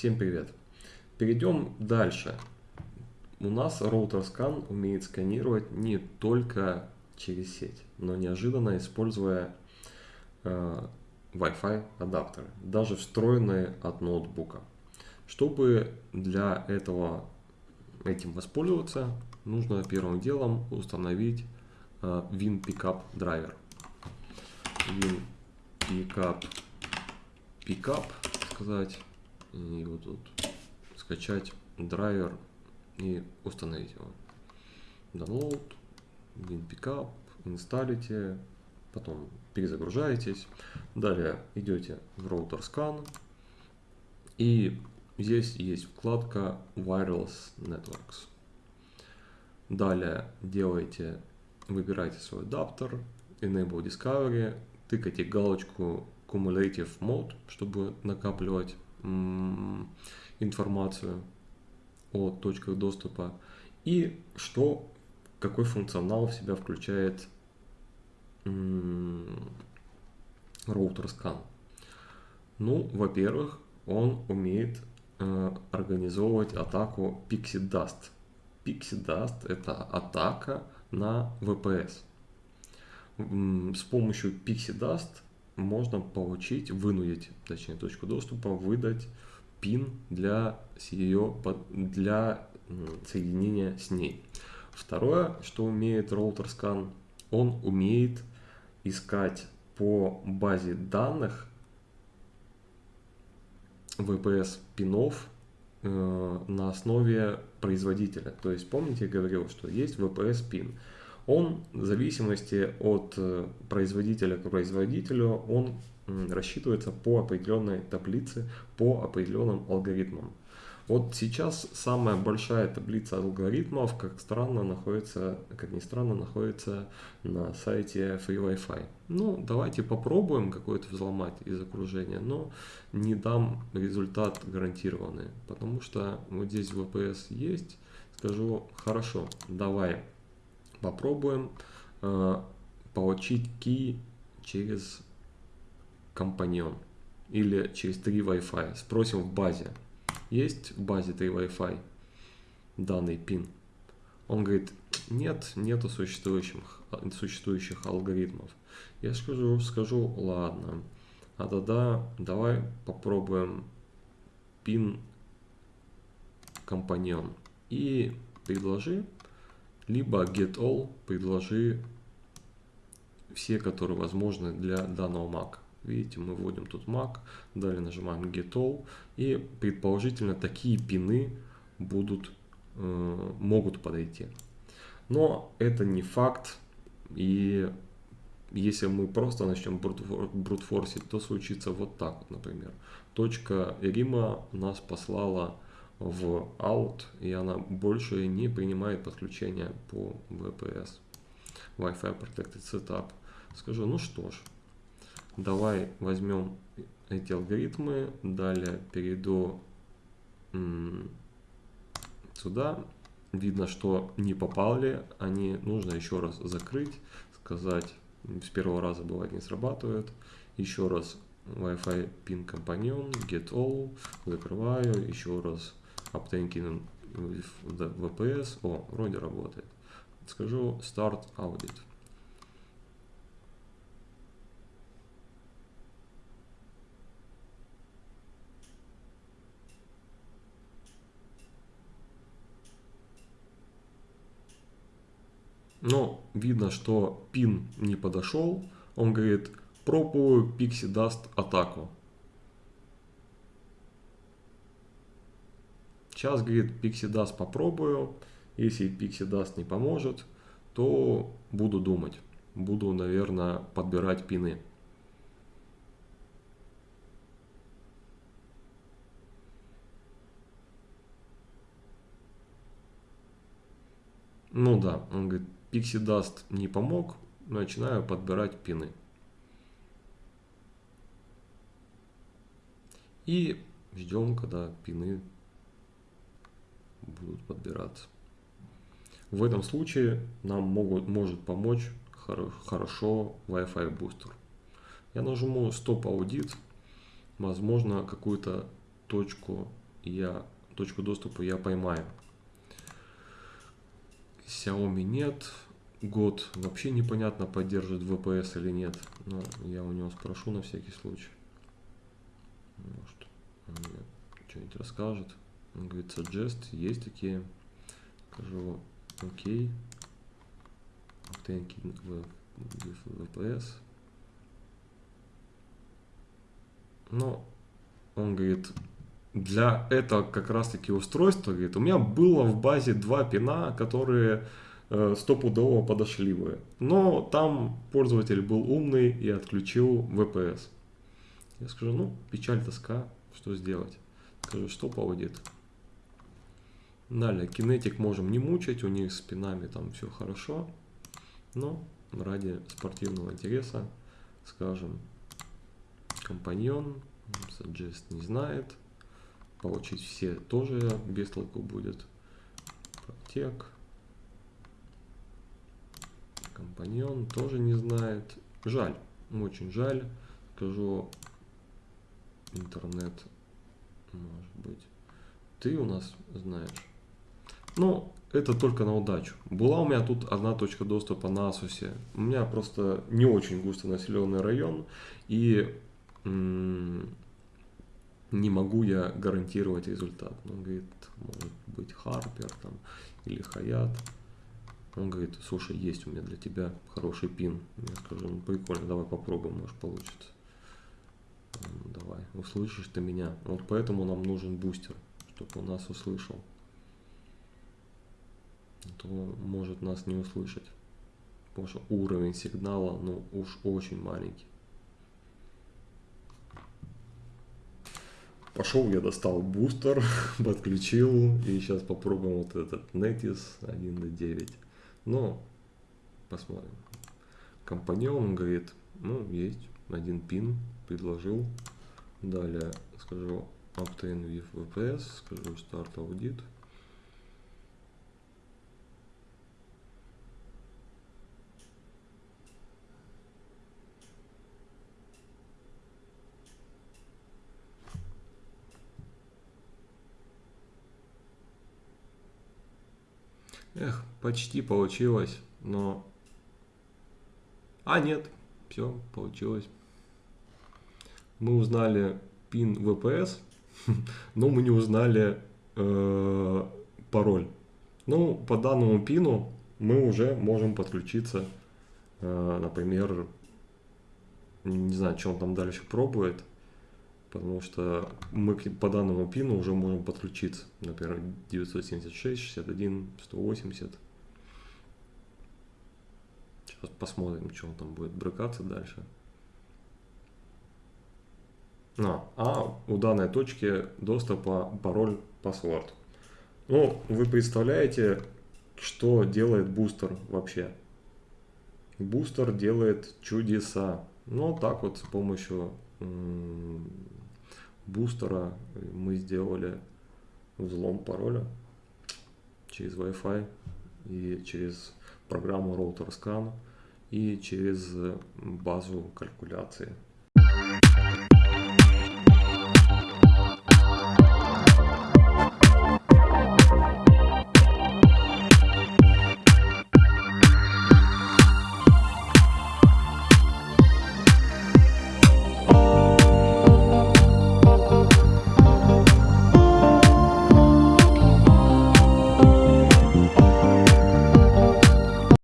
Всем привет! Перейдем дальше. У нас роутер скан умеет сканировать не только через сеть, но неожиданно используя э, Wi-Fi адаптеры, даже встроенные от ноутбука. Чтобы для этого этим воспользоваться, нужно первым делом установить э, WinPickup драйвер. WinPickup Pickup сказать и вот тут скачать драйвер и установить его. Download, WinPickup, инсталите, потом перезагружаетесь. Далее идете в Router Scan и здесь есть вкладка Wireless Networks. Далее делаете, выбираете свой адаптер, Enable Discovery, тыкайте галочку Cumulative Mode, чтобы накапливать информацию о точках доступа и что, какой функционал в себя включает роутер скан. Ну, во-первых, он умеет э, организовывать атаку Pixie Dust. Pixie Dust это атака на VPS. С помощью Pixie Dust можно получить, вынудить, точнее, точку доступа, выдать пин для ее, для соединения с ней. Второе, что умеет роутер скан, он умеет искать по базе данных VPS пинов э, на основе производителя. То есть помните, я говорил, что есть VPS пин он в зависимости от э, производителя к производителю, он рассчитывается по определенной таблице, по определенным алгоритмам. Вот сейчас самая большая таблица алгоритмов, как странно, находится, как ни странно, находится на сайте Free Wi-Fi. Ну, давайте попробуем какой-то взломать из окружения, но не дам результат гарантированный, потому что вот здесь VPS есть. Скажу, хорошо, давай попробуем э, получить key через компаньон или через 3 Wi-Fi. Спросим в базе. Есть в базе 3 Wi-Fi данный пин? Он говорит, нет, нету существующих, существующих алгоритмов. Я скажу, скажу, ладно, а тогда давай попробуем пин компаньон и предложи либо get all предложи все, которые возможны для данного Mac. Видите, мы вводим тут Mac, далее нажимаем get all и предположительно такие пины будут, э, могут подойти. Но это не факт и если мы просто начнем брутфорсить, то случится вот так например. Точка Рима нас послала в out, и она больше не принимает подключение по VPS. Wi-Fi Protected Setup. Скажу, ну что ж, давай возьмем эти алгоритмы, далее перейду сюда. Видно, что не попали, они нужно еще раз закрыть, сказать, с первого раза бывает не срабатывает. Еще раз Wi-Fi pin companion, get all, закрываю, еще раз Obtain VPS. О, вроде работает. Скажу Start Audit. Но видно, что пин не подошел. Он говорит, пробую Pixie Dust атаку. Сейчас, говорит, PixieDust попробую. Если PixieDust не поможет, то буду думать. Буду, наверное, подбирать пины. Ну да, он говорит, PixieDust не помог, начинаю подбирать пины. И ждем, когда пины будут подбираться. В этом случае нам могут, может помочь хорошо Wi-Fi бустер. Я нажму стоп аудит, возможно какую-то точку я точку доступа я поймаю. Xiaomi нет. Год вообще непонятно, поддерживает VPS или нет. Но я у него спрошу на всякий случай. Может, он мне что-нибудь расскажет. Он говорит, suggest, есть такие. Скажу, окей. Obtain VPS. Но он говорит, для этого как раз таки устройства, говорит, у меня было в базе два пина, которые э, стопудово подошли бы. Но там пользователь был умный и отключил VPS. Я скажу, ну, печаль, тоска, что сделать? Скажу, что поводит? Далее, кинетик можем не мучать, у них с пинами там все хорошо. Но ради спортивного интереса, скажем, компаньон, suggest не знает, получить все тоже без толку будет. Протек. Компаньон тоже не знает. Жаль, очень жаль. Скажу, интернет, может быть, ты у нас знаешь. Ну, это только на удачу. Была у меня тут одна точка доступа на Асусе. У меня просто не очень густо населенный район. И не могу я гарантировать результат. Он говорит, может быть Харпер там или Хаят. Он говорит, слушай, есть у меня для тебя хороший пин. Я скажу, ну прикольно, давай попробуем, может получится. Давай, услышишь ты меня. Вот поэтому нам нужен бустер, чтобы он нас услышал. То может нас не услышать. Потому что уровень сигнала, ну уж очень маленький. Пошел, я достал бустер, подключил, и сейчас попробуем вот этот Netis 1.9. Ну, посмотрим. Компаньон говорит, ну, есть один пин, предложил. Далее скажу obtain with VPS, скажу start audit. Эх, почти получилось, но... А, нет, все, получилось. Мы узнали пин VPS, но мы не узнали э, пароль. Ну, по данному пину мы уже можем подключиться, э, например, не знаю, что он там дальше пробует, потому что мы по данному пину уже можем подключиться. Например, 976, 61, 180. Сейчас посмотрим, что он там будет брыкаться дальше. А, а у данной точки доступа пароль паспорт. Ну, вы представляете, что делает бустер вообще? Бустер делает чудеса. Ну, так вот с помощью бустера мы сделали взлом пароля через Wi-Fi и через программу Router Scan и через базу калькуляции.